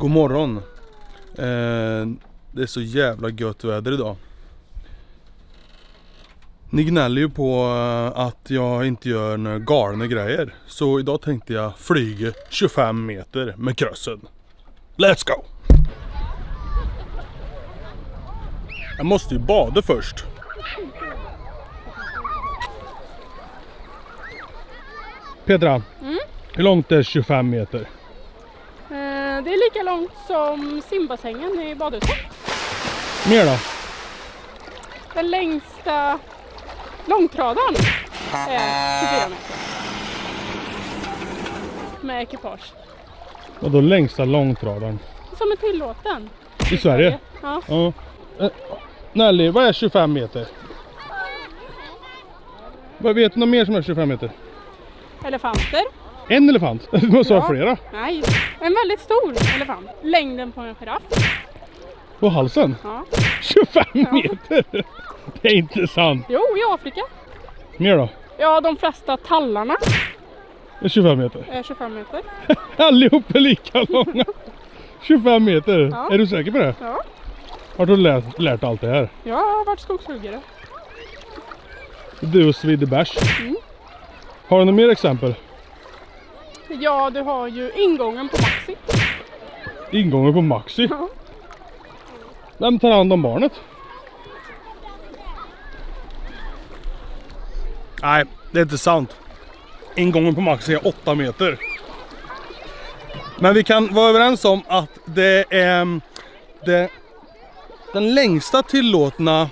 God morgon. Eh, det är så jävla gött väder idag. Ni gnäller ju på eh, att jag inte gör några galna grejer. Så idag tänkte jag flyga 25 meter med krössen. Let's go! Jag måste ju bada först. Petra, hur långt är 25 meter? Eh, Det är lika långt som simbassängen i badhuset. Mer då? Den längsta långtradaren är 24 meter. Med ekipage. Och då längsta långtradaren? Som är tillåten. I Sverige? Ja. Ja. Eh, Nelly, vad är 25 meter? Vad vet du något mer som är 25 meter? Elefanter. En elefant? Du måste ha Ja. flera. Nej, en väldigt stor elefant. Längden på en giraff. På halsen? Ja. 25 meter! Det är inte sant. Jo, i Afrika. Mer då? Ja, de flesta tallarna är 25 meter. är 25 meter. Allihop är lika långa. 25 meter. Ja. Är du säker på det? Ja, Har du lärt, lärt allt det här? jag har varit skogshuggare. Du och Svidde bärs. Mm. Har du några mer exempel? Ja, du har ju ingången på Maxi. Ingången på Maxi. Ja. Vem tar hand om barnet? Nej, det är inte sant. Ingången på Maxi är 8 meter. Men vi kan vara överens om att det är det, den längsta tillåtna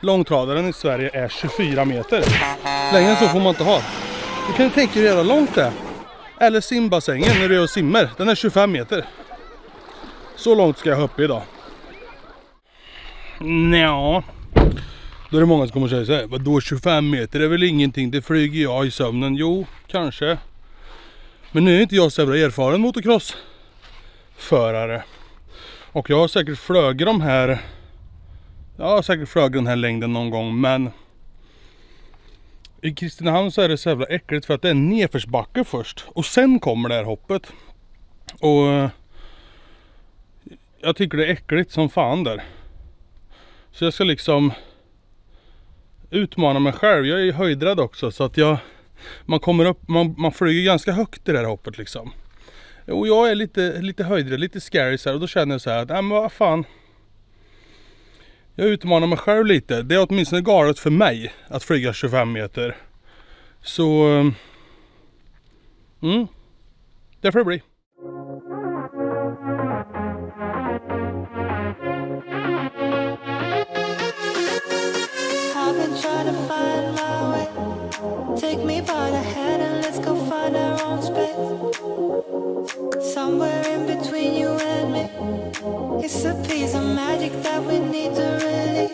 långtradaren i Sverige är 24 meter. Längre än så får man inte ha. Du kan tänka dig hur jävla långt det är. Eller simbassängen när du är och simmar. Den är 25 meter. Så långt ska jag hoppa idag. Nja. Då är det många som kommer säga så här. Vadå 25 meter är väl ingenting? Det flyger jag i sömnen. Jo, kanske. Men nu är inte jag så jävla erfaren motocrossförare. Och jag har säkert flugit de här. Jag har säkert flugit den här längden någon gång men. I Kristinehamn så är det så jävla äckligt för att det är nedförsbacke först. Och sen kommer det här hoppet. Och eh, jag tycker det är äckligt som fan där. Så jag ska liksom utmana mig själv. Jag är ju höjdrädd också så att jag man kommer upp, man, man flyger ganska högt i det här hoppet liksom. Och jag är lite, lite höjdrädd, lite scary så här och då känner jag så här att, nej men vad fan. Jag utmanar mig själv lite. Det är åtminstone galet för mig att flyga 25 meter. Så... Ehm, mm. Det får det bli. Take me by the and let's go find our own space. Somewhere It's a piece of magic that we need to release.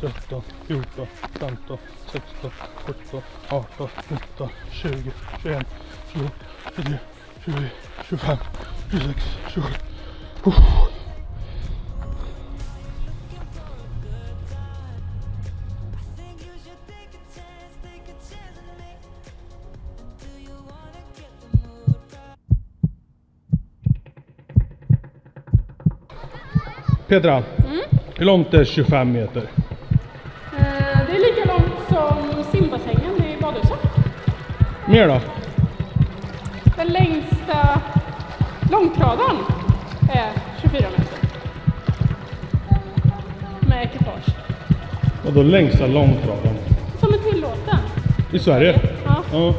tretton, fjorton, femton, sexton, sjutton, arton, nitton, tjugo, tjugoen, tjugotvå, tjugotre, tjugofyra, tjugofem, tjugosex, tjugosju. Uff. Think you should take a chance, take a chance on me. Do you wanna get the mood right? Petra, hur långt är 25 meter? Mer då? Den längsta långtradaren är 24 meter. Med ekipage. Och då längsta långtradaren. Som är tillåten. I Sverige? Ja. Ja.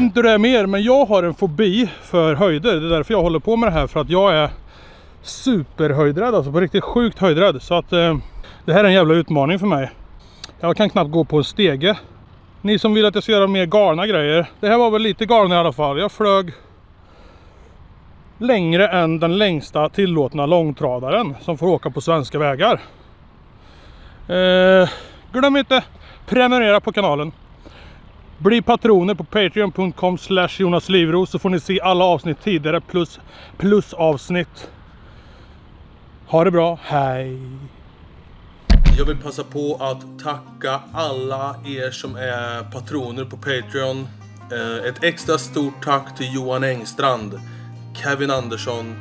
Vet inte hur det är med er, men jag har en fobi för höjder. Det är därför jag håller på med det här. För att jag är superhöjdrädd, alltså på riktigt sjukt höjdrädd. Så att eh, det här är en jävla utmaning för mig. Jag kan knappt gå på en stege. Ni som vill att jag ska göra mer galna grejer. Det här var väl lite galna i alla fall. Jag flög längre än den längsta tillåtna långtradaren som får åka på svenska vägar. Eh, glöm inte prenumerera på kanalen. Bli patroner på patreon.com slash JonasLivros så får ni se alla avsnitt tidigare plus, plus avsnitt. Ha det bra, hej! Jag vill passa på att tacka alla er som är patroner på Patreon. Eh, ett extra stort tack till Johan Engstrand, Kevin Andersson,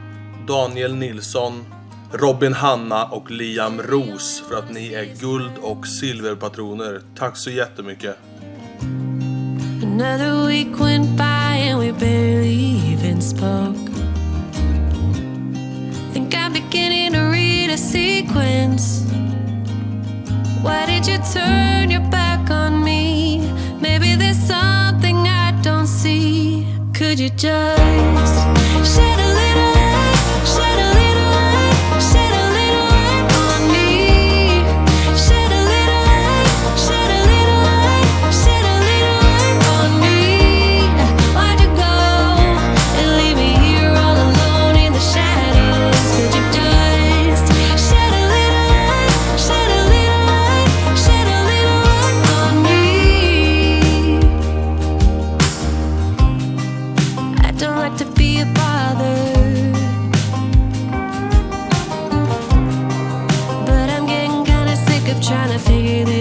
Daniel Nilsson, Robin Hanna och Liam Ros för att ni är guld och silverpatroner. Tack så jättemycket! Another week went by and we barely even spoke. Think I'm beginning to read a sequence. Why did you turn your back on me? Maybe there's something I don't see. Could you just shed trying to figure this